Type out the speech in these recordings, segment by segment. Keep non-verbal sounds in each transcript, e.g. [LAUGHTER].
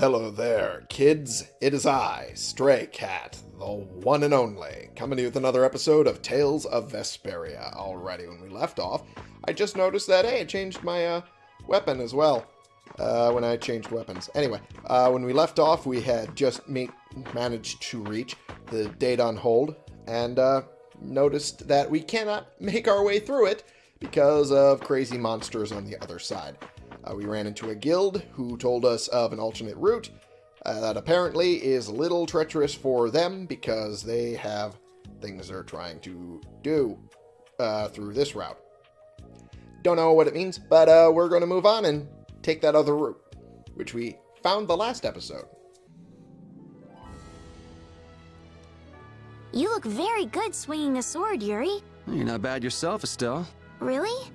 Hello there, kids. It is I, Stray Cat, the one and only, coming to you with another episode of Tales of Vesperia. Alrighty, when we left off, I just noticed that, hey, I changed my uh, weapon as well. Uh, when I changed weapons. Anyway, uh, when we left off, we had just managed to reach the Deidon Hold, and uh, noticed that we cannot make our way through it because of crazy monsters on the other side. Uh, we ran into a guild who told us of an alternate route uh, that apparently is a little treacherous for them because they have things they're trying to do uh, through this route. Don't know what it means, but uh, we're going to move on and take that other route, which we found the last episode. You look very good swinging a sword, Yuri. You're not bad yourself, Estelle. Really?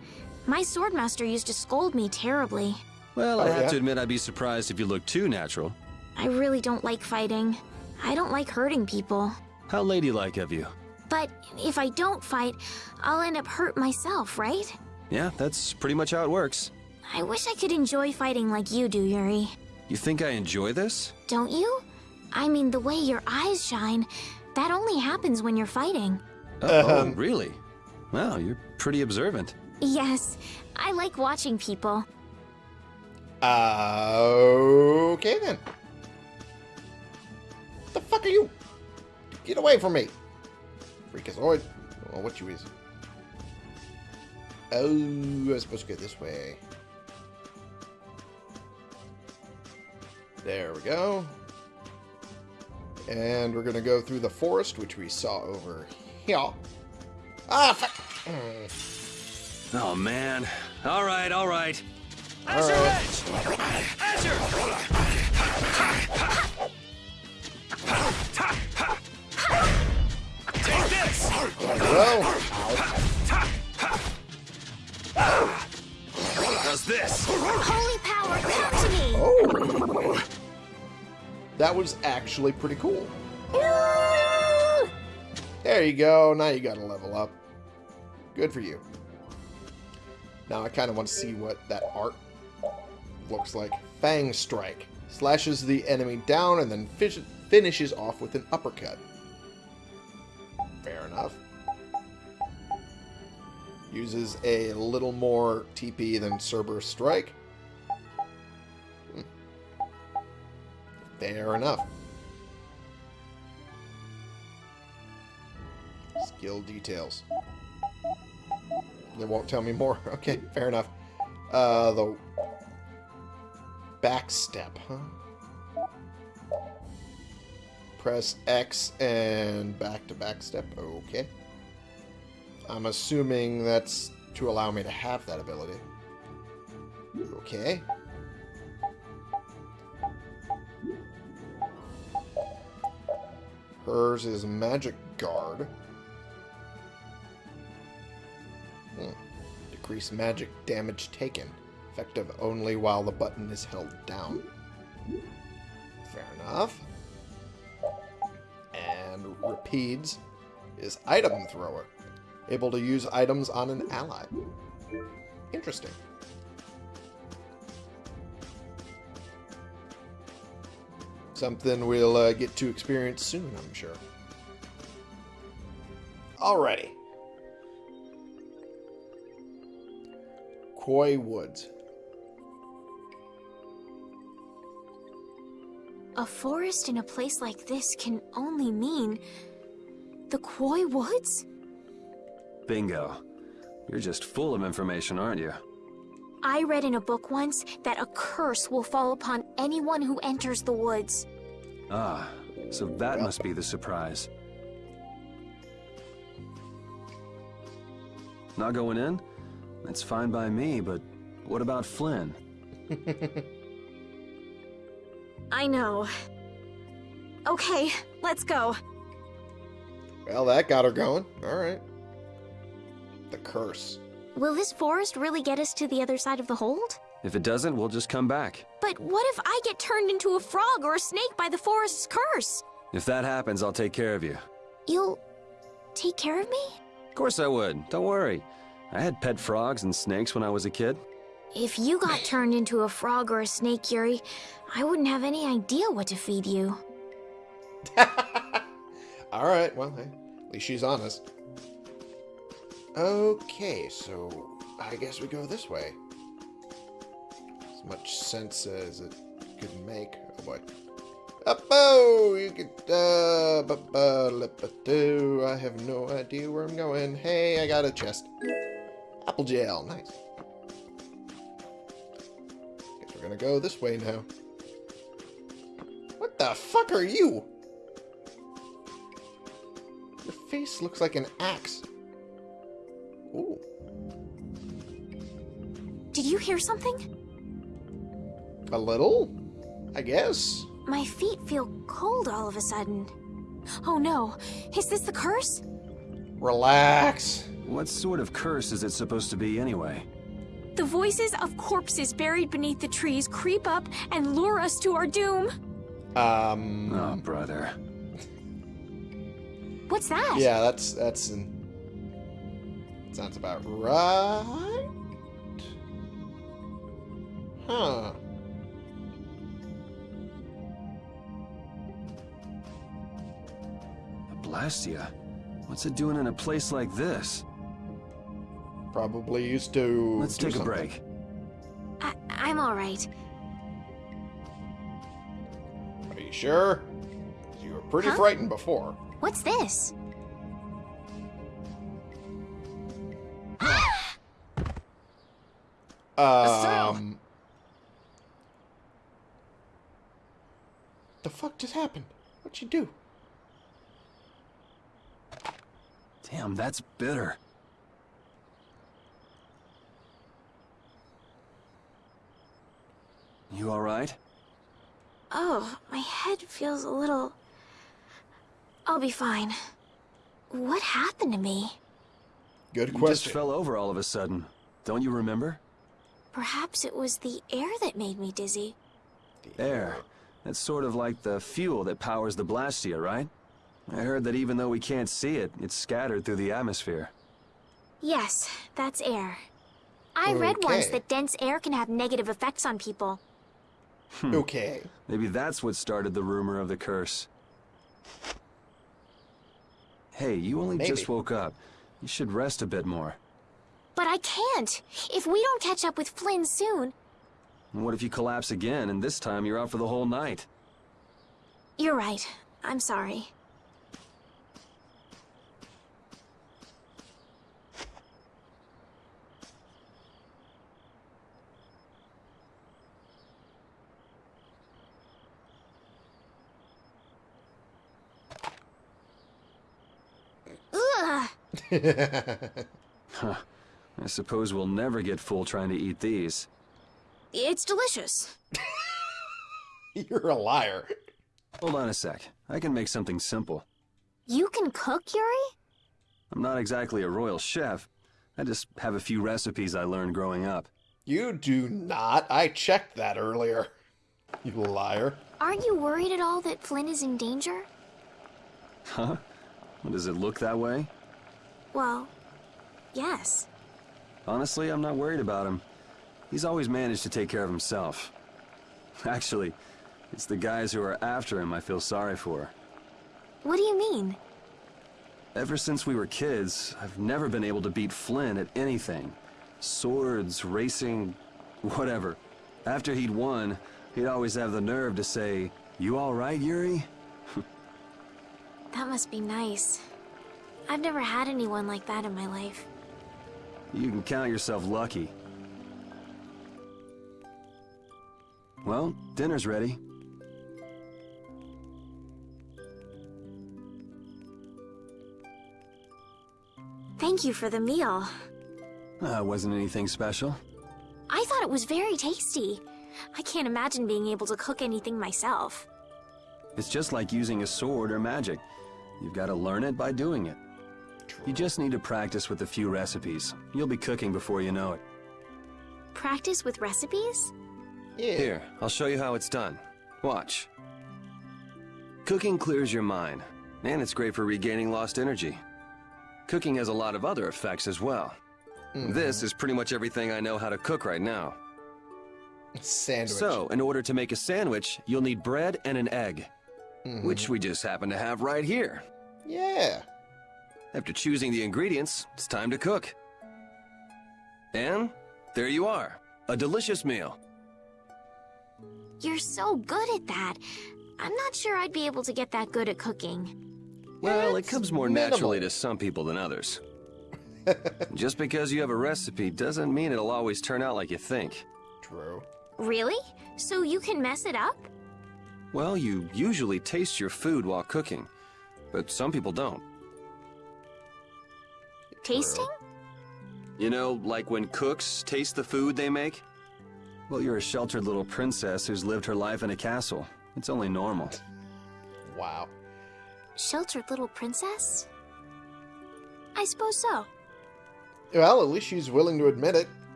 My swordmaster used to scold me terribly. Well, Oh, I have yeah? to admit I'd be surprised if you look too natural. I really don't like fighting. I don't like hurting people. How ladylike of you. But if I don't fight, I'll end up hurt myself, right? Yeah, that's pretty much how it works. I wish I could enjoy fighting like you do, Yuri. You think I enjoy this? Don't you? I mean, the way your eyes shine, that only happens when you're fighting. Oh, oh, Um. really? Wow, you're pretty observant. Yes, I like watching people. Uh, okay then. What the fuck are you? Get away from me. Freakazoid. Oh, what you is. Oh, I'm supposed to go this way. There we go. And we're going to go through the forest, which we saw over here. Ah, fuck. Mm. Oh, man. All right, all right. All right. Take this! Well, How's this? Holy power, come to me! oh. That was actually pretty cool. There you go. Now you got to level up. Good for you. Now I kind of want to see what that art looks like. Fang Strike. Slashes the enemy down and then finishes off with an uppercut. Fair enough. Uses a little more TP than Cerberus Strike. Hmm. Fair enough. Skill details. They won't tell me more. [LAUGHS] Okay, fair enough. Uh, the back step, huh? Press X and back to back step. Okay. I'm assuming that's to allow me to have that ability. Okay. Hers is Magic Guard. Decrease magic damage taken. Effective only while the button is held down. Fair enough. And Repede's is Item Thrower. Able to use items on an ally. Interesting. Something we'll uh, get to experience soon, I'm sure. Alrighty. Quoi Woods. A forest in a place like this can only mean the Quoi Woods? Bingo. You're just full of information, aren't you? I read in a book once that a curse will fall upon anyone who enters the woods. Ah, so that must be the surprise. Not going in? That's fine by me, but what about Flynn? [LAUGHS] I know. Okay, let's go. Well, that got her going. Alright. The curse. Will this forest really get us to the other side of the hold? If it doesn't, we'll just come back. But what if I get turned into a frog or a snake by the forest's curse? If that happens, I'll take care of you. You'll take care of me? Of course I would. Don't worry. I had pet frogs and snakes when I was a kid. If you got turned into a frog or a snake, Yuri, I wouldn't have any idea what to feed you. [LAUGHS] All right, well, hey, at least she's honest. Okay, so I guess we go this way. As much sense as it could make. Oh boy. Up-oh! You could, uh, ba ba lip do I have no idea where I'm going. Hey, I got a chest. Apple gel, nice. Guess we're gonna go this way now. What the fuck are you? Your face looks like an axe. Ooh. Did you hear something? A little? I guess. My feet feel cold all of a sudden. Oh no, is this the curse? Relax. What sort of curse is it supposed to be anyway? The voices of corpses buried beneath the trees creep up and lure us to our doom. Um. Oh, brother. What's that? Yeah, that's that's. An, sounds about right. Huh. A Blastia? What's it doing in a place like this? Probably used to. Let's do take a break. I, I'm all right. Are you sure? You were pretty Huh? frightened before. What's this? [GASPS] Um. The fuck just happened? What'd you do? Damn, that's bitter. You alright? Oh, my head feels a little. I'll be fine. What happened to me? Good question. You just fell over all of a sudden. Don't you remember? Perhaps it was the air that made me dizzy. Air. That's sort of like the fuel that powers the Blastia, right? I heard that even though we can't see it, it's scattered through the atmosphere. Yes, that's air. I read once that dense air can have negative effects on people. Hmm. Okay. Maybe that's what started the rumor of the curse. Hey, you only just woke up. You should rest a bit more. But I can't. If we don't catch up with Flynn soon, what if you collapse again, and this time you're out for the whole night? you're right. I'm sorry. Ugh. [LAUGHS] Huh. I suppose we'll never get full trying to eat these. It's delicious. You're a liar. Hold on a sec. I can make something simple. You can cook, Yuri? I'm not exactly a royal chef. I just have a few recipes I learned growing up. You do not. I checked that earlier. You liar. Aren't you worried at all that Flynn is in danger? Huh? Does it look that way? Well, yes. Honestly, I'm not worried about him. He's always managed to take care of himself. [LAUGHS] Actually, it's the guys who are after him I feel sorry for. What do you mean? Ever since we were kids, I've never been able to beat Flynn at anything. Swords, racing, whatever. After he'd won, he'd always have the nerve to say, You alright, Yuri? [LAUGHS] That must be nice. I've never had anyone like that in my life. You can count yourself lucky. Well, dinner's ready. Thank you for the meal. Uh, wasn't anything special. I thought it was very tasty. I can't imagine being able to cook anything myself. It's just like using a sword or magic. You've got to learn it by doing it. You just need to practice with a few recipes. You'll be cooking before you know it. Practice with recipes? Yeah. Here, I'll show you how it's done. Watch. Cooking clears your mind, and it's great for regaining lost energy. Cooking has a lot of other effects as well. This is pretty much everything I know how to cook right now. Sandwich. So, in order to make a sandwich, you'll need bread and an egg. Mm-hmm. Which we just happen to have right here. Yeah. After choosing the ingredients, it's time to cook. And there you are. A delicious meal. You're so good at that. I'm not sure I'd be able to get that good at cooking. Well, it comes more minimal. naturally to some people than others. [LAUGHS] Just because you have a recipe doesn't mean it'll always turn out like you think. True. Really? So you can mess it up? Well, you usually taste your food while cooking, but some people don't. Tasting? You know, like when cooks taste the food they make? Well, you're a sheltered little princess who's lived her life in a castle. It's only normal. Wow. Sheltered little princess? I suppose so. Well, at least she's willing to admit it.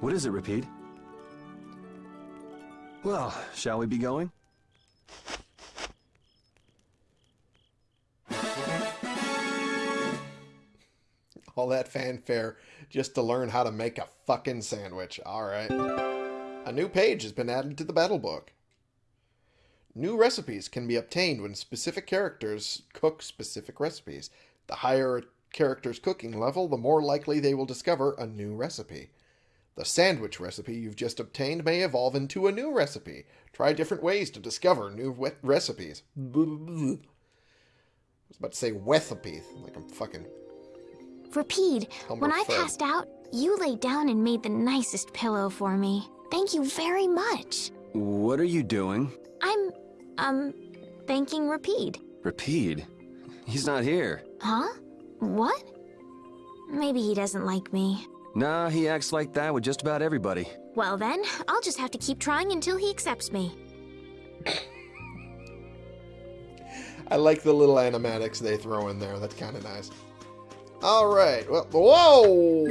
What is it, Repede? Well, shall we be going? [LAUGHS] All that fanfare just to learn how to make a fucking sandwich. Alright. A new page has been added to the battle book. New recipes can be obtained when specific characters cook specific recipes. The higher a character's cooking level, the more likely they will discover a new recipe. The sandwich recipe you've just obtained may evolve into a new recipe. Try different ways to discover new recipes. [LAUGHS] I was about to say recipe, like I'm fucking Repede, Humber when I passed out, you laid down and made the nicest pillow for me. Thank you very much. What are you doing? I'm, um, thanking Repede. Repede? He's not here. Huh? What? Maybe he doesn't like me. Nah, he acts like that with just about everybody. Well then, I'll just have to keep trying until he accepts me. [COUGHS] I like the little animatics they throw in there. That's kind of nice. All right. Well, whoa!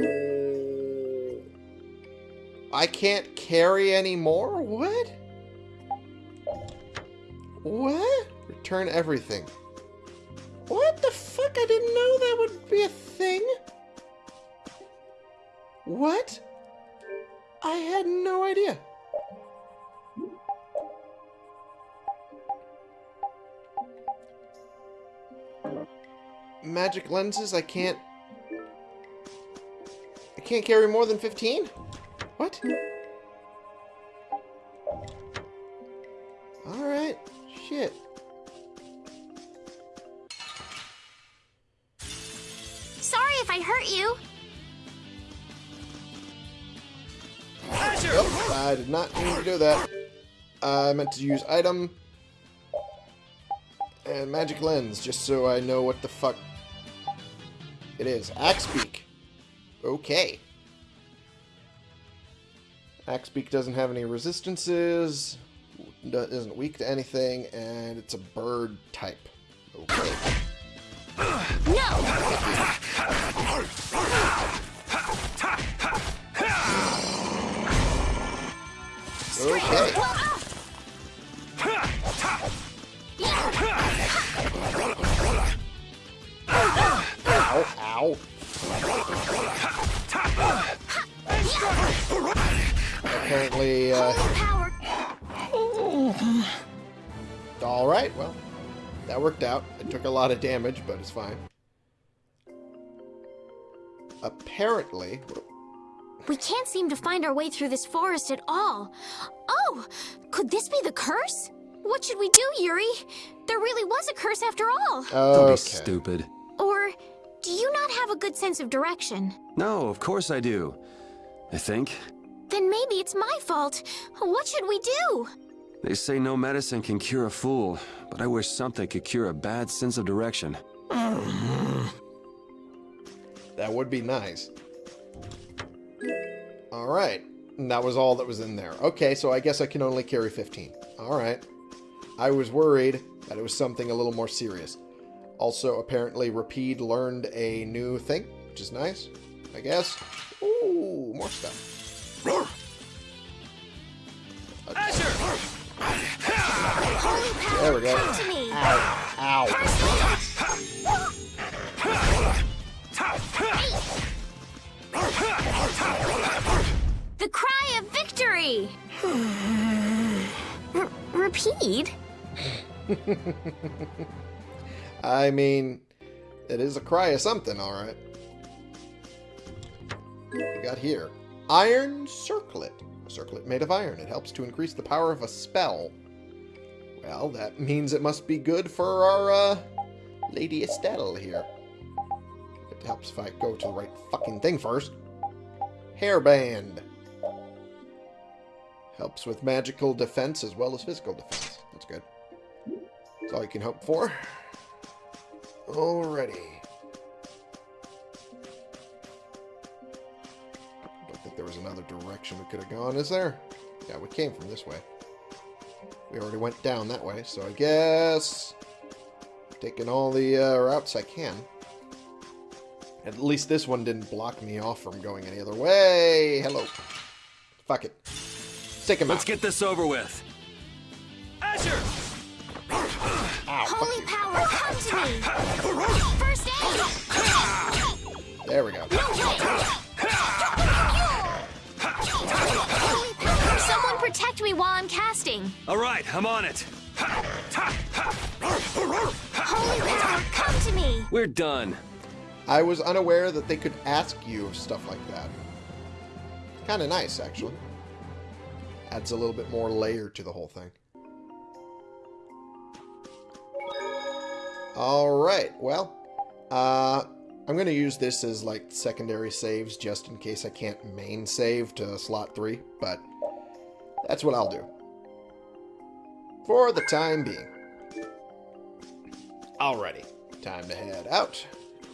I can't carry anymore. What? What? Return everything. What the fuck? I didn't know that would be a thing. What? I had no idea. Magic lenses I can't I can't carry more than 15? What? Alright. Shit. Sorry if I hurt you. Nope, I did not mean to do that. I meant to use item and magic lens just so I know what the fuck it is. Axe beak. Okay. Axe beak doesn't have any resistances, isn't weak to anything, and it's a bird type. Okay. No! Okay. Ow, ow. Apparently, uh, alright, well, that worked out. It took a lot of damage, but it's fine. Apparently, We can't seem to find our way through this forest at all. Oh, could this be the curse? What should we do, Yuri? There really was a curse after all. Don't be stupid. Good sense of direction? No, of course I do. I think. Then maybe it's my fault. What should we do? They say no medicine can cure a fool, but I wish something could cure a bad sense of direction. [LAUGHS] That would be nice. Alright. And that was all that was in there. Okay, so I guess I can only carry 15. Alright. I was worried that it was something a little more serious. Also, apparently, Repede learned a new thing, which is nice, I guess. Ooh, more stuff. Power, There we go. come to me. Ow. Ow. victory! [SIGHS] R Repede? [LAUGHS] I mean, it is a cry of something, alright. We got here. Iron Circlet. A circlet made of iron. It helps to increase the power of a spell. Well, that means it must be good for our, uh, Lady Estelle here. It helps if I go to the right fucking thing first. Hairband. Helps with magical defense as well as physical defense. That's good. That's all you can hope for. Alrighty. Don't think there was another direction we could have gone, is there? Yeah, we came from this way. We already went down that way, so I guess... Taking all the uh, routes I can. At least this one didn't block me off from going any other way. Hello. Fuck it. Take him Let's out. get this over with. Asher! Ow, Holy fuck come to me! First aid! There we go. Someone protect me while I'm casting! All right, I'm on it. Holy power, come to me! We're done. I was unaware that they could ask you stuff like that. Kind of nice, actually. Adds a little bit more layer to the whole thing. Alright, well, uh, I'm going to use this as, like, secondary saves just in case I can't main save to slot 3, but that's what I'll do. For the time being. Alrighty, time to head out.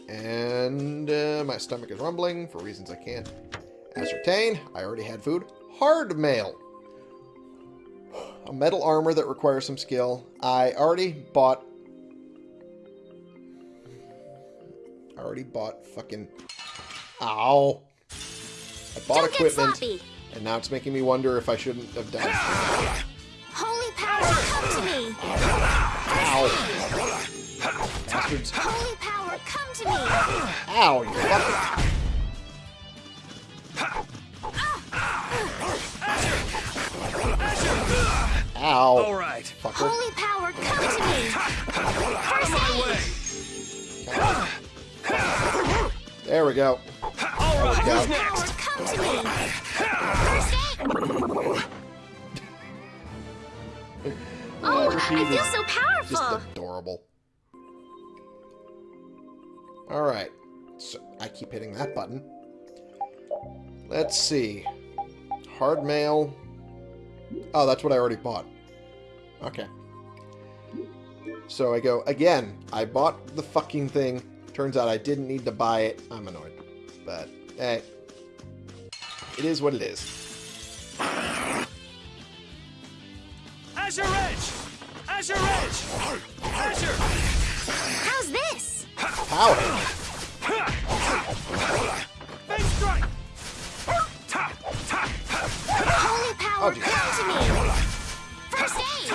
And uh, my stomach is rumbling for reasons I can't ascertain. I already had food. Hard mail. A metal armor that requires some skill. I already bought... already bought fucking... Ow. I bought Don't equipment, and now it's making me wonder if I shouldn't have done it. Holy power, come to me! Ow. Bastards. Holy power, come to me! Ow, you fucking... Ow. All right. Fucker. Holy power, come to me! First aid! There we go. All right, go. who's next? come to me! Oh, I feel so powerful. Just adorable. Alright. So, I keep hitting that button. Let's see. Hard mail. Oh, that's what I already bought. Okay. So I go, again, I bought the fucking thing. Turns out I didn't need to buy it. I'm annoyed. But, hey. It is what it is. Azure Edge! Azure Edge! Azure! How's this? Power! Face strike! Holy power, Oh, come to me! First aid!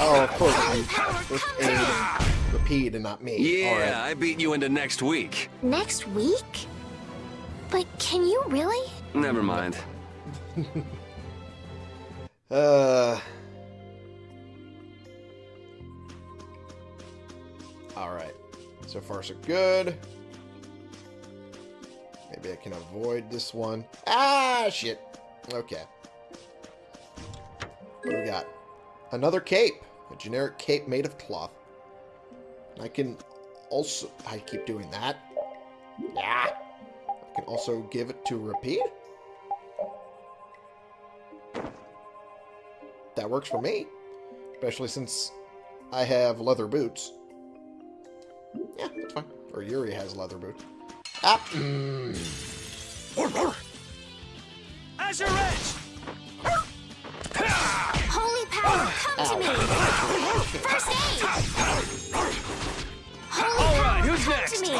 Oh, of course. Holy power, come to me! Repede and not me. Yeah, Alright. I beat you into next week. Next week? But can you really? Never mind. [LAUGHS] Uh. Alright. So far, so good. Maybe I can avoid this one. Ah, shit. Okay. What do we got? Another cape. A generic cape made of cloth. I can also... I keep doing that. Yeah. I can also give it to Repede. That works for me. Especially since I have leather boots. Yeah, that's fine. Or Yuri has leather boots. Ah! Mm. Azure Edge! Holy power, come to me! First aid! Holy All right, power, who's come next? to me!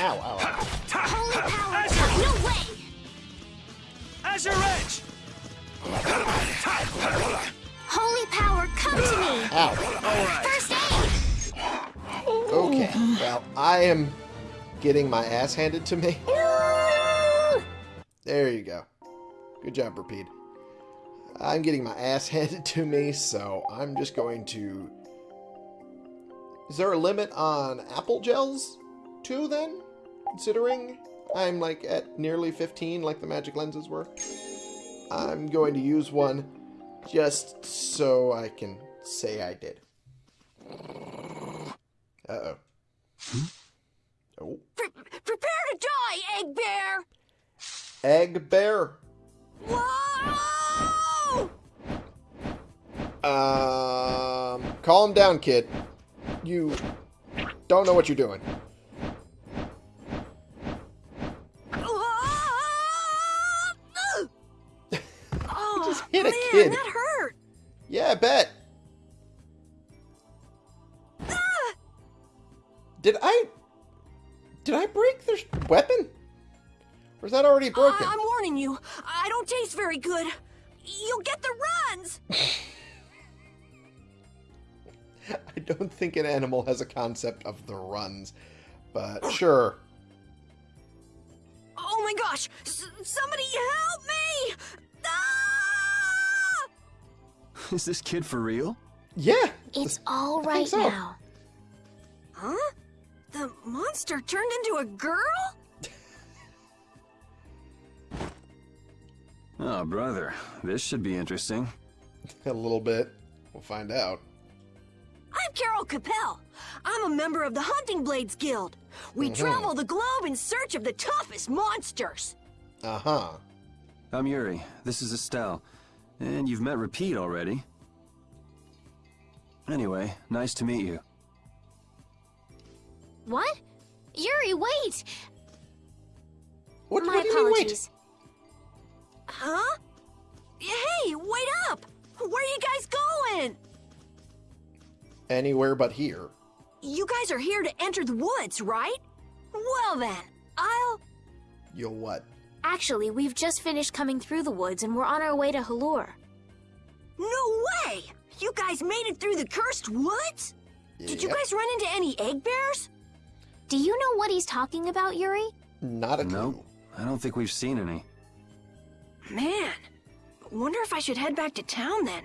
Ow, ow, ow. Holy power, come- no way! Azure Edge! Holy power, come to me! Ow. All right. First aid! Okay. Well, I am getting my ass handed to me. There you go. Good job, Repede. I'm getting my ass [LAUGHS] handed to me, so I'm just going to... Is there a limit on apple gels, too, then? Considering I'm, like, at nearly 15, like the magic lenses were. I'm going to use one just so I can say I did. Uh-oh. Oh. Pre- prepare to die, Egg Bear! Egg bear. Whoa! Um, calm down, kid. You don't know what you're doing. oh, [LAUGHS] just hit a man, kid. that hurt. Yeah, I bet. Did I... Did I break their weapon? Or is that already broken? I'm warning you. I don't taste very good. You'll get the runs. [LAUGHS] [LAUGHS] I don't think an animal has a concept of the runs. But sure. Oh my gosh! S- somebody help me! Ah! Is this kid for real? Yeah. It's all I think right so. now. Huh? The monster turned into a girl? [LAUGHS] Oh, brother. This should be interesting. [LAUGHS] A little bit. We'll find out. I'm Karol Capel. I'm a member of the Hunting Blades Guild. We travel the globe in search of the toughest monsters. Uh-huh. I'm Yuri. This is Estelle. And you've met Repede already. Anyway, nice to meet you. What? Yuri, wait! What, My what do you mean, wait? apologies. Huh? Hey, wait up! Where are you guys going? Anywhere but here. You guys are here to enter the woods, right? Well then, I'll... You'll what? Actually, we've just finished coming through the woods and we're on our way to Halure. No way! You guys made it through the cursed woods? Did you guys run into any egg bears? Do you know what he's talking about, Yuri? Not a clue. Nope. I don't think we've seen any. Man, wonder if I should head back to town then.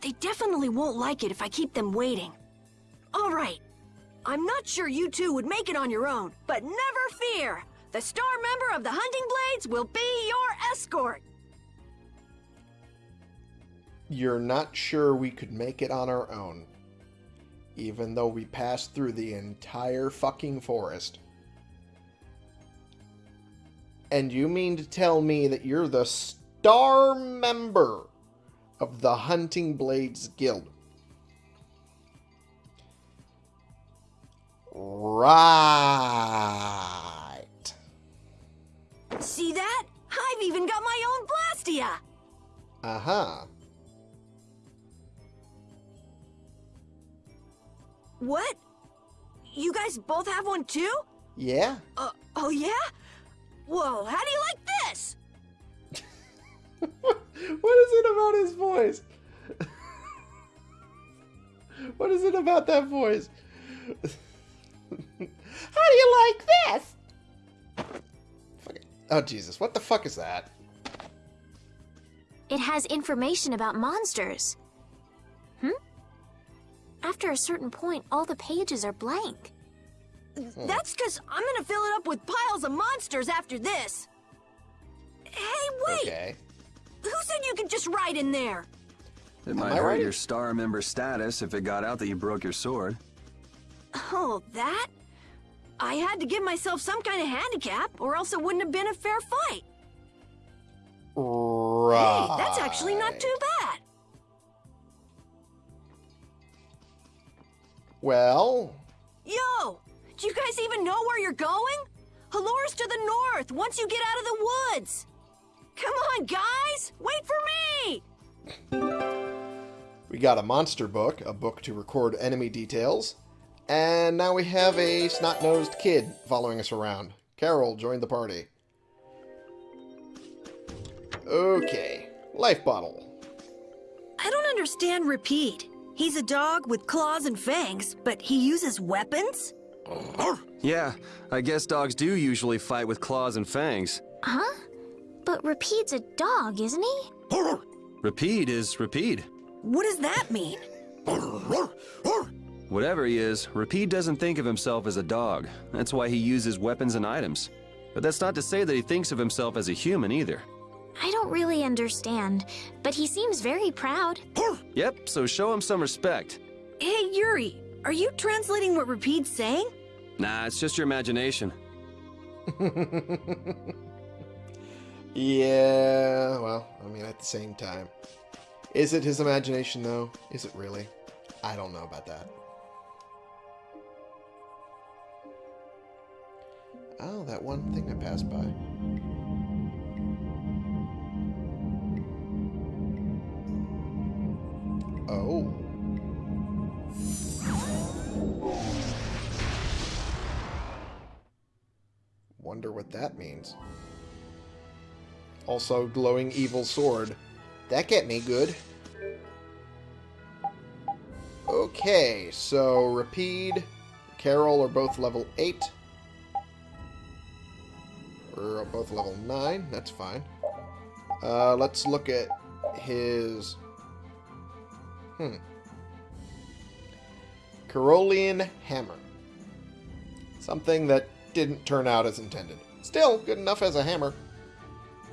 They definitely won't like it if I keep them waiting. All right. I'm not sure you two would make it on your own, but never fear. The star member of the Hunting Blades will be your escort. You're not sure we could make it on our own. Even though we passed through the entire fucking forest. And you mean to tell me that you're the star member of the Hunting Blades Guild? Right. See that? I've even got my own Blastia. Uh-huh. What? You guys both have one too? Yeah? Uh, oh yeah? Whoa, how do you like this? [LAUGHS] what is it about his voice? what is it about that voice? How do you like this? Oh Jesus, what the fuck is that? It has information about monsters. Hmm? After a certain point, all the pages are blank. That's because I'm gonna fill it up with piles of monsters after this. Hey, wait! Okay. Who said you could just ride in there? It might hurt right? your star member status if it got out that you broke your sword. Oh, that? I had to give myself some kind of handicap, or else it wouldn't have been a fair fight. Right. Hey, that's actually not too bad. Well, Yo, do you guys even know where you're going? Halure's to the north, once you get out of the woods. Come on, guys! Wait for me! we got a monster book, a book to record enemy details, and now we have a snot-nosed kid following us around. Karol joined the party. Okay, life bottle. I don't understand Repede. He's a dog with claws and fangs, but he uses weapons? Yeah, I guess dogs do usually fight with claws and fangs. Huh? But Repede's a dog, isn't he? Repede is Repede. What does that mean? Whatever he is, Repede doesn't think of himself as a dog. That's why he uses weapons and items. But that's not to say that he thinks of himself as a human either. I don't really understand, but he seems very proud. Yep, so show him some respect. Hey, Yuri, are you translating what Repede's saying? Nah, it's just your imagination. [LAUGHS] Yeah, well, I mean, at the same time. Is it his imagination, though? Is it really? I don't know about that. Oh, that one thing I passed by. Oh. Wonder what that means. Also, glowing evil sword. That get me good. Okay, so Repede, Karol are both level 8. We're both level 9. That's fine. Uh, let's look at his... Hmm. Carolean Hammer. Something that didn't turn out as intended. Still, good enough as a hammer.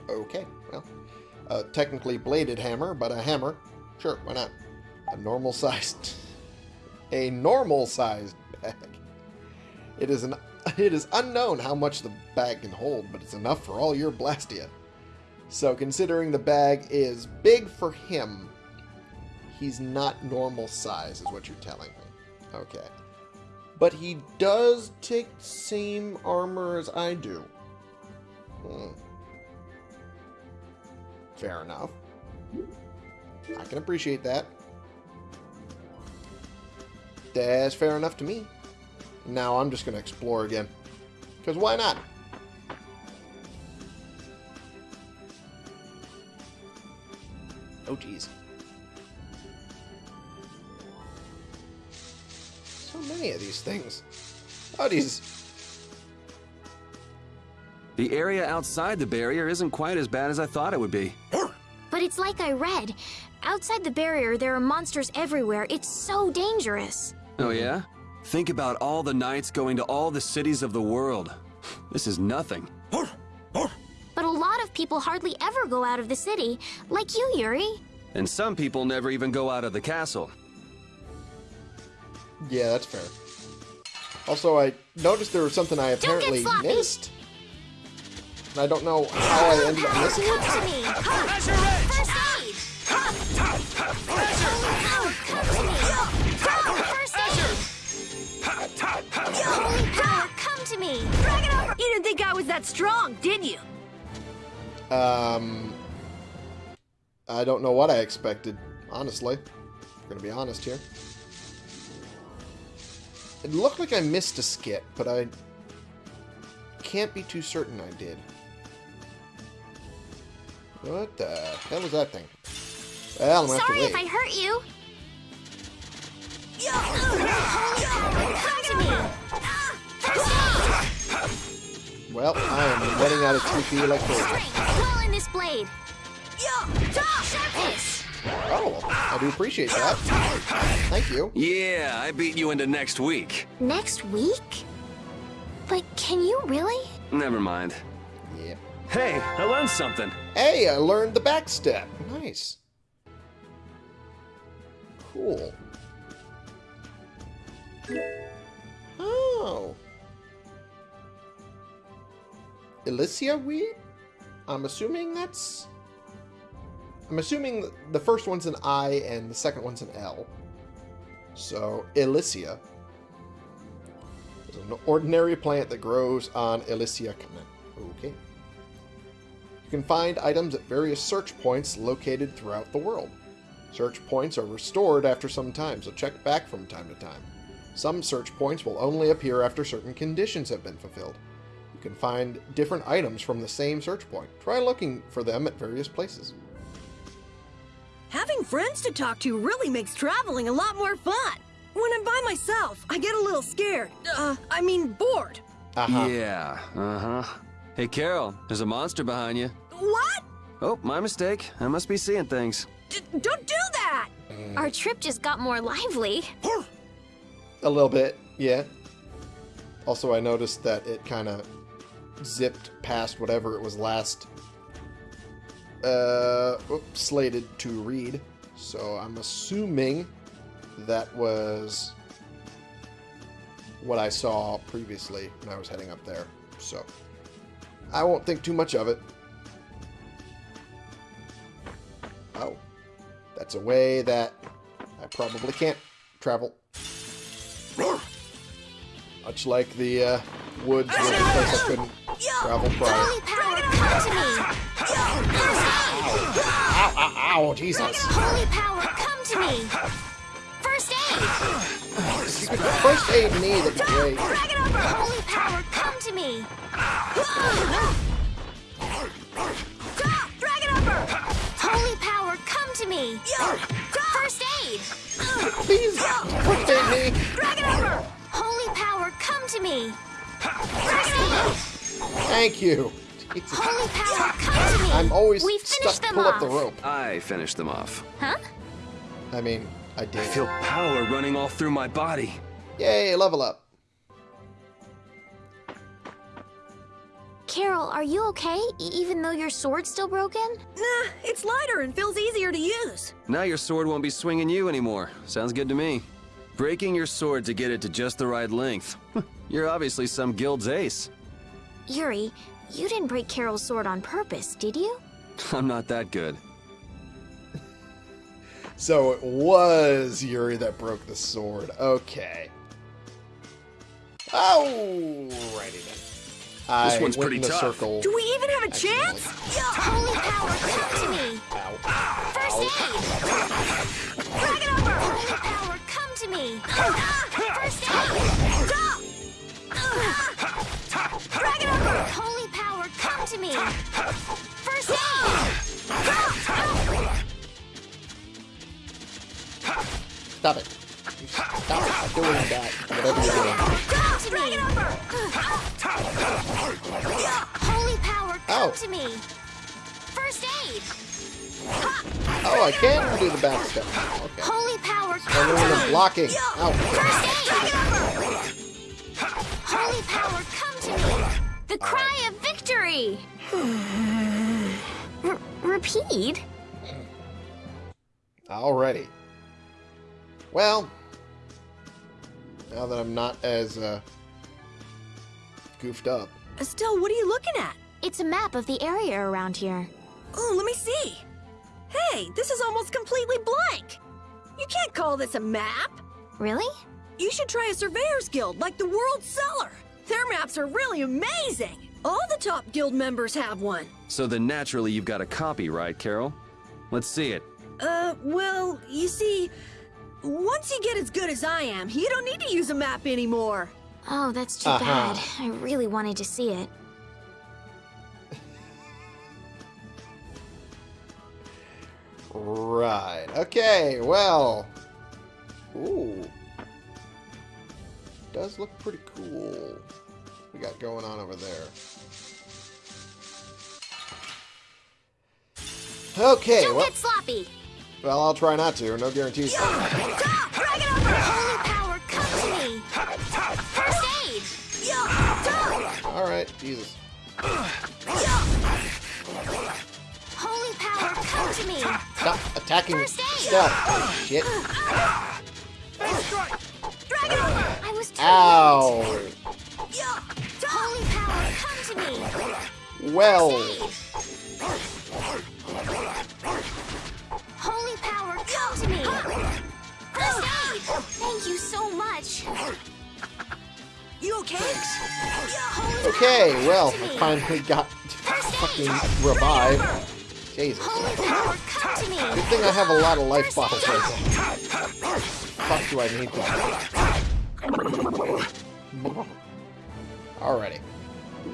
Okay, well. A technically bladed hammer, but a hammer. Sure, why not? A normal sized... [LAUGHS] A normal sized bag. It is an [LAUGHS] it is unknown how much the bag can hold, but it's enough for all your Blastia. So considering the bag is big for him, he's not normal size, is what you're telling me. Okay. But he does take same armor as I do. Hmm. Fair enough. I can appreciate that. That's fair enough to me. Now I'm just going to explore again. Because why not? Oh, jeez. So many of these things. Oh, these... The area outside the barrier isn't quite as bad as I thought it would be. But it's like I read. Outside the barrier, there are monsters everywhere. It's so dangerous. Oh yeah? Think about all the knights going to all the cities of the world. This is nothing. But a lot of people hardly ever go out of the city, like you, Yuri. And some people never even go out of the castle. Yeah, that's fair. Also, I noticed there was something I Don't get apparently sloppy. missed. And I don't know how I ended up missing Come it. to me! First aid! Come to me! First aid! Holy power, come to me! Drag it over! You didn't think I was that strong, did you? Um, I don't know what I expected, honestly. I'm gonna be honest here. It looked like I missed a skit, but I can't be too certain I did. What the hell was that thing? Well, I'm Sorry if I hurt you. Come to me! First aid! Well, I am running out of TP like crazy. Strength, in this blade. Oh, I do appreciate that. Thank you. Yeah, I beat you into next week. Next week? But can you really? Never mind. Hey, I learned something. Hey, I learned the backstep. Nice. Cool. Oh. Elysia weed? I'm assuming that's... I'm assuming the first one's an I and the second one's an L. So, Elysia is an ordinary plant that grows on Elysia. Okay. You can find items at various search points located throughout the world. Search points are restored after some time, so check back from time to time. Some search points will only appear after certain conditions have been fulfilled. You can find different items from the same search point. Try looking for them at various places. Having friends to talk to really makes traveling a lot more fun. When I'm by myself, I get a little scared. Uh, I mean bored. Uh-huh. Yeah, uh-huh. Hey, Karol, there's a monster behind you. What? Oh, my mistake. I must be seeing things. D don't do that! Our trip just got more lively. A little bit, yeah. Also, I noticed that it kind of zipped past whatever it was last uh, oops, slated to read. So I'm assuming that was what I saw previously when I was heading up there. So I won't think too much of it. Oh, that's a way that I probably can't travel. Much like the uh, woods was a place I couldn't travel prior. Holy power, come to me! Ow, ow, ow, Jesus. Holy power, come to me! First aid! If you could first aid me, that'd be great. Holy power, come to me! Stop! Drag upper! Holy power, come to me! First aid! Please, first aid me. Drag it upper! Holy power, come to me! First aid! Thank you. Jesus. Holy power, come to me! I'm always we stuck finished to them pull off. up the rope. I finished them off. Huh? I mean, I I feel power running all through my body. Yay, level up. Karol, are you okay? E- even though your sword's still broken? Nah, it's lighter and feels easier to use. Now your sword won't be swinging you anymore. Sounds good to me. Breaking your sword to get it to just the right length. [LAUGHS] You're obviously some guild's ace. Yuri, you didn't break Karol's sword on purpose, did you? [LAUGHS] I'm not that good. [LAUGHS] So it was Yuri that broke the sword. Okay. Oh, Alrighty then. I one's went pretty in tough. circle. Do we even have a chance? Holy power, come to me! Ow. First aid! Drag it upper! Holy power, come to me! First aid! Stop! Drag it upper! Holy power, come to me! First aid! Stop it. Stop doing that. Whatever you're doing. Come to me! Holy power, come to me! First aid! Oh, I can do the back step. Okay. Holy power, come doing to the me! blocking. Ow. First aid! Holy power, come to me! The cry of victory! R- repeat? Alrighty. Well, now that I'm not as uh, goofed up. Still, what are you looking at? It's a map of the area around here. Oh, let me see. Hey, this is almost completely blank. You can't call this a map. Really? You should try a surveyor's guild like the World Cellar. Their maps are really amazing. All the top guild members have one. So then naturally you've got a copy, right, Karol? Let's see it. Uh, well, you see, once you get as good as I am, you don't need to use a map anymore. Oh, that's too Uh-huh. bad. I really wanted to see it. Right. Okay, well. Ooh. Does look pretty cool. We got going on over there. Okay, Don't well, get sloppy! Well, I'll try not to. No guarantees. Stop! Drag it upper! Holy power, come to me! First aid! Stop! All right, Jesus. Holy power, come to me! Stop attacking stuff. Shit. Uh, drag it upper! I was too Ow. late. Holy power, come to me! Well, Okay? Well, I finally got [LAUGHS] fucking revived. Jesus. Good thing I have a lot of life bottles right now. Fuck do I need that? Alrighty.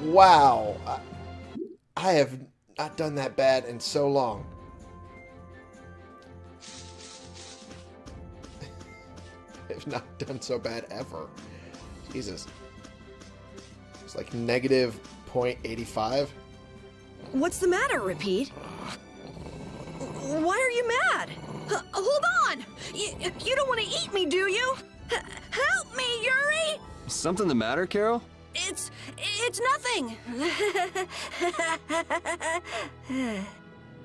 Wow. I, I have not done that bad in so long. [LAUGHS] I've not done so bad ever. Jesus. It's like negative 0.85. What's the matter, Repede? Why are you mad? H- hold on! Y- you don't want to eat me, do you? H- help me, Yuri! Something the matter, Karol? It's... it's nothing.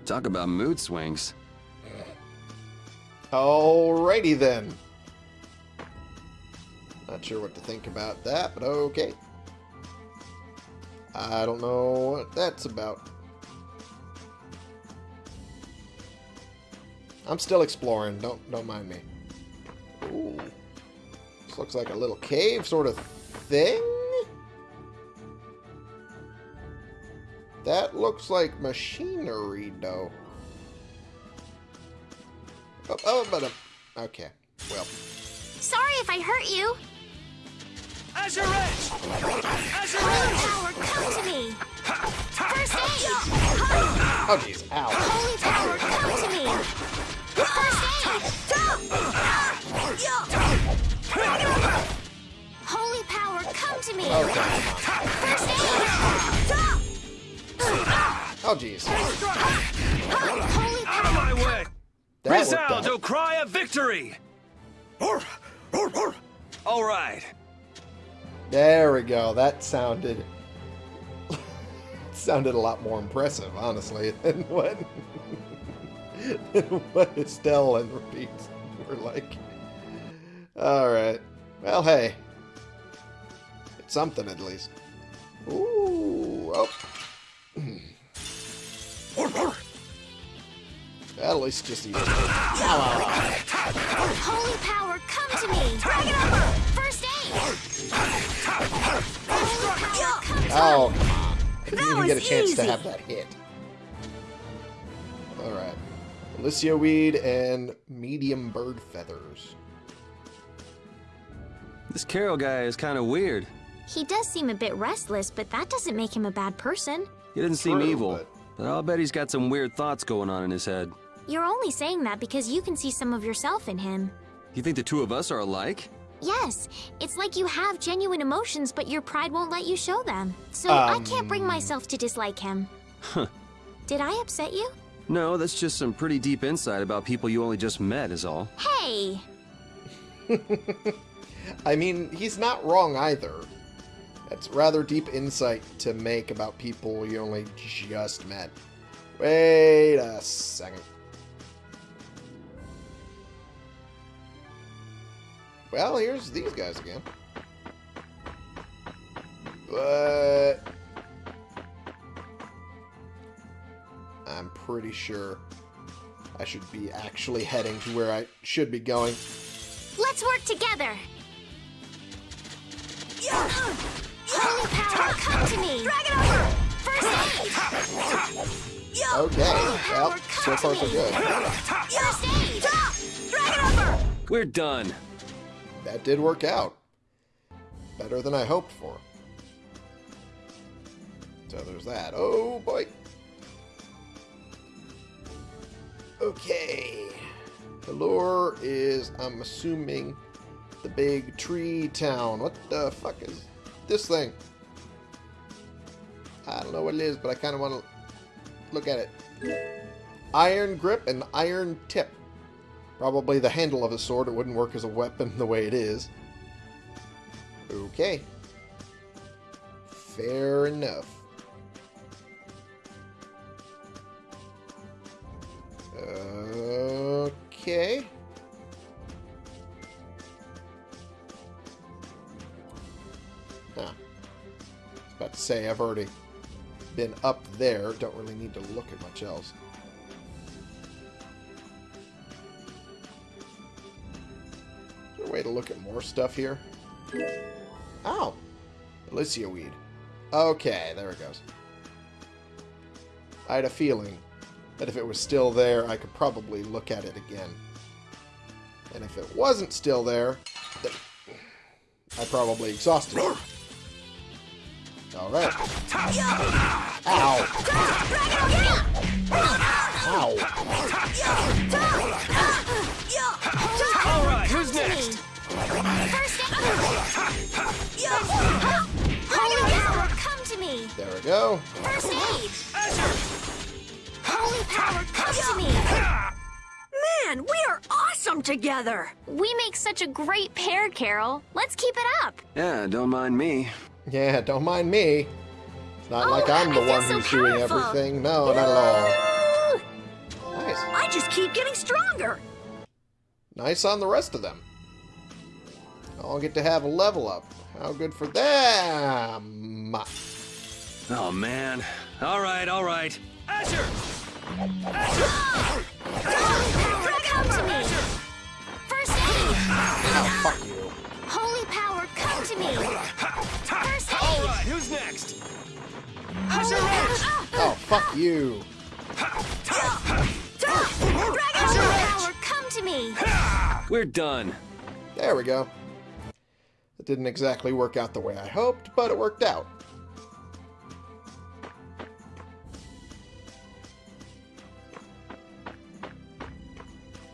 Talk about mood swings. Alrighty then. Not sure what to think about that, but okay. I don't know what that's about. I'm still exploring. Don't don't mind me. Ooh. This looks like a little cave sort of thing. That looks like machinery, though. Oh, oh but um, okay. Well, Sorry if I hurt you. Azure Edge! Azure Holy Edge! power, come to me. First aid. oh jeez, ow. Holy power, come to me. First aid. Holy power, come to me. Okay, come on. First aid. Oh jeez. Holy Out of my way! That worked Rizaldo, out. cry of victory! All right. There we go. That sounded [LAUGHS] sounded a lot more impressive, honestly, [LAUGHS] than what than what Estelle and Repede were like. All right. Well, hey, it's something at least. Ooh. Oh. [CLEARS THROAT] At least just eat it. Holy power, come to me. First aid. Oh, come on. I didn't That even get a was chance to have that hit. Alright. Alicia weed and medium bird feathers. This Karol guy is kind of weird. He does seem a bit restless, but that doesn't make him a bad person. He doesn't seem True, evil, but- but I'll bet he's got some weird thoughts going on in his head. You're only saying that because you can see some of yourself in him. You think the two of us are alike? Yes, it's like you have genuine emotions, but your pride won't let you show them. So I can't bring Um. myself to dislike him. Huh. Did I upset you? No, that's just some pretty deep insight about people you only just met, is all. Hey! [LAUGHS] I mean, he's not wrong either. That's rather deep insight to make about people you only just met. Wait a second. Well, here's these guys again. But... I'm pretty sure I should be actually heading to where I should be going. Let's work together! Holy power, come to me! Drag it over! First aid! Okay, well, so far so good. First aid! Drag it over! We're done. That did work out. Better than I hoped for. So there's that. Oh boy. Okay. The lure is, I'm assuming, the big tree town. What the fuck is this thing? I don't know what it is, but I kind of want to look at it. Iron grip and iron tip. Probably the handle of a sword. It wouldn't work as a weapon the way it is. Okay. Fair enough. Okay. Huh. About to say, I've already been up there. Don't really need to look at much else. Way to look at more stuff here? Oh. Alicia weed. Okay, there it goes. I had a feeling that if it was still there, I could probably look at it again. And if it wasn't still there, I probably exhausted it. Alright. Ow. Ow. All come to me! There we go. First aid! Azure, Come to me! Man, we are awesome together! We make such a great pair, Karol. Let's keep it up. Yeah, don't mind me. Yeah, don't mind me. It's not Oh, like I'm the one so who's doing everything. No, not at all. Nice. I just keep getting stronger! Nice on the rest of them. All get to have a level up. How good for them. Oh, man. All right, all right. Asher! Power, come to me! First aid! Oh, fuck you. Holy power, come to me! First aid! right, who's next? Holy oh, power, Oh, fuck you. Holy power, come to me! We're done. There we go. It didn't exactly work out the way I hoped, but it worked out.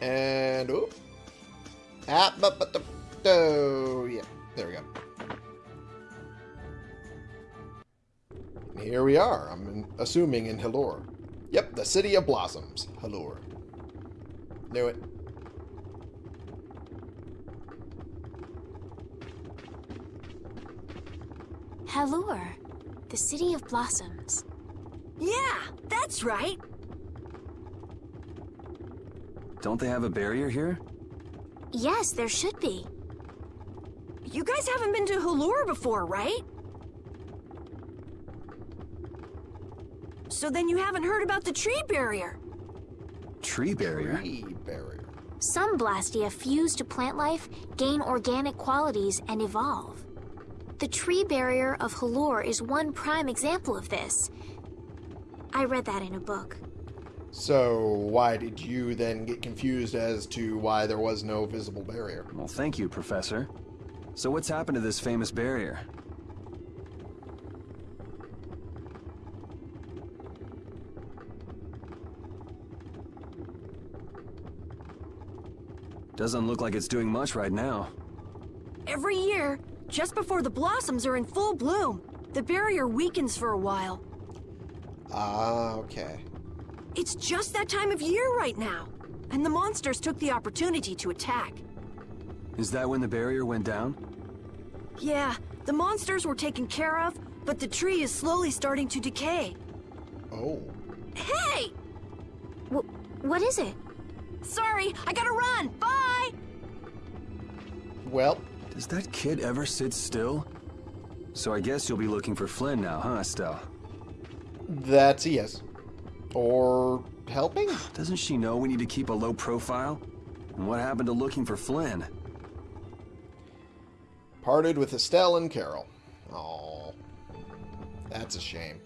And oh, ah, but but the oh yeah, there we go. And here we are. I'm in, assuming in Halure. Yep, the city of blossoms, Halure. Knew it. Halure, the city of blossoms. Yeah, that's right! Don't they have a barrier here? Yes, there should be. You guys haven't been to Halure before, right? So then you haven't heard about the tree barrier. Tree barrier? Tree barrier. Some Blastia fuse to plant life, gain organic qualities, and evolve. The tree barrier of Halure is one prime example of this. I read that in a book. So, why did you then get confused as to why there was no visible barrier? Well, thank you, Professor. So what's happened to this famous barrier? Doesn't look like it's doing much right now. Every year, just before the blossoms are in full bloom, the barrier weakens for a while. Ah, okay. It's just that time of year right now, and the monsters took the opportunity to attack. Is that when the barrier went down? Yeah, the monsters were taken care of, but the tree is slowly starting to decay. Oh. Hey! Wh- what is it? Sorry, I gotta run! Bye! Well, Does that kid ever sit still? So I guess you'll be looking for Flynn now, huh, Estelle? that's a yes. Or helping? Doesn't she know we need to keep a low profile? And what happened to looking for Flynn? Parted with Estelle and Karol. Oh, that's a shame.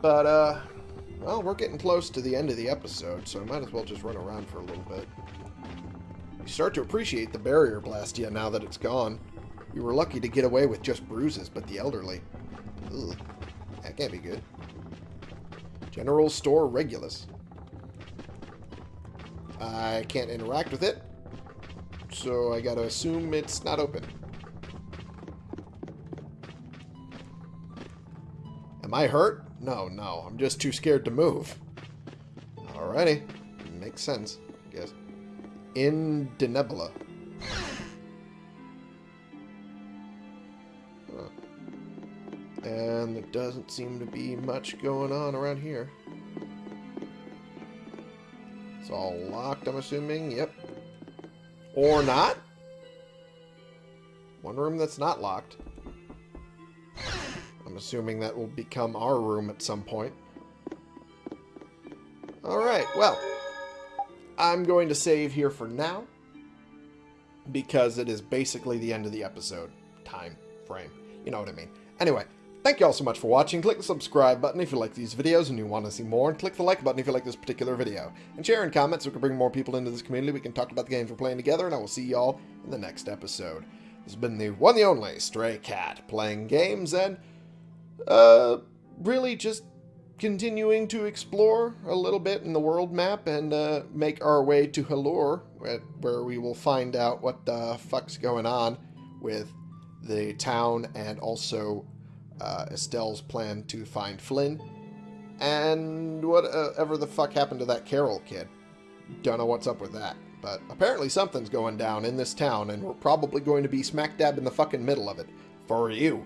But, uh, well, we're getting close to the end of the episode, so I might as well just run around for a little bit. You start to appreciate the barrier Blastia now that it's gone. You were lucky to get away with just bruises, but the elderly. Ugh, that can't be good. General Store Regulus. I can't interact with it, so I gotta assume it's not open. Am I hurt? No, no. I'm just too scared to move. Alrighty. Makes sense, I guess. In Denebula. Huh. And there doesn't seem to be much going on around here. It's all locked, I'm assuming. Yep. Or not? One room that's not locked. I'm assuming that will become our room at some point. Alright, well. I'm going to save here for now. Because it is basically the end of the episode. Time frame. You know what I mean. Anyway, thank you all so much for watching. Click the subscribe button if you like these videos and you want to see more. And click the like button if you like this particular video. And share and comment so we can bring more people into this community. We can talk about the games we're playing together. And I will see you all in the next episode. This has been the one the only Stray Cat playing games and uh, really just continuing to explore a little bit in the world map and uh, make our way to Halure, where, we will find out what the fuck's going on with the town and also uh, Estelle's plan to find Flynn. And whatever the fuck happened to that Karol kid? Don't know what's up with that. But apparently something's going down in this town, and we're probably going to be smack dab in the fucking middle of it. For you.